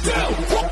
do?